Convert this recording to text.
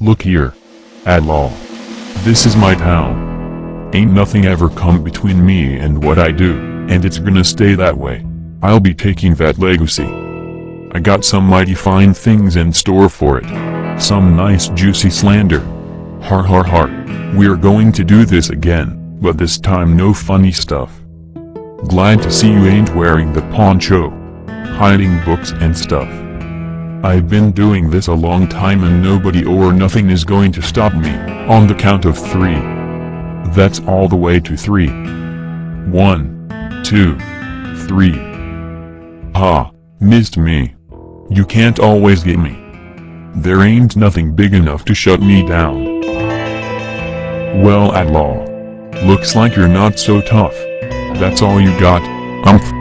Look here. Adlal. This is my town. Ain't nothing ever come between me and what I do, and it's gonna stay that way. I'll be taking that legacy. I got some mighty fine things in store for it. Some nice juicy slander. Har har har. We're going to do this again, but this time no funny stuff. Glad to see you ain't wearing the poncho. Hiding books and stuff. I've been doing this a long time and nobody or nothing is going to stop me, on the count of three. That's all the way to three. One, two, three. Ah, missed me. You can't always get me. There ain't nothing big enough to shut me down. Well Adlal. Looks like you're not so tough. That's all you got, umph.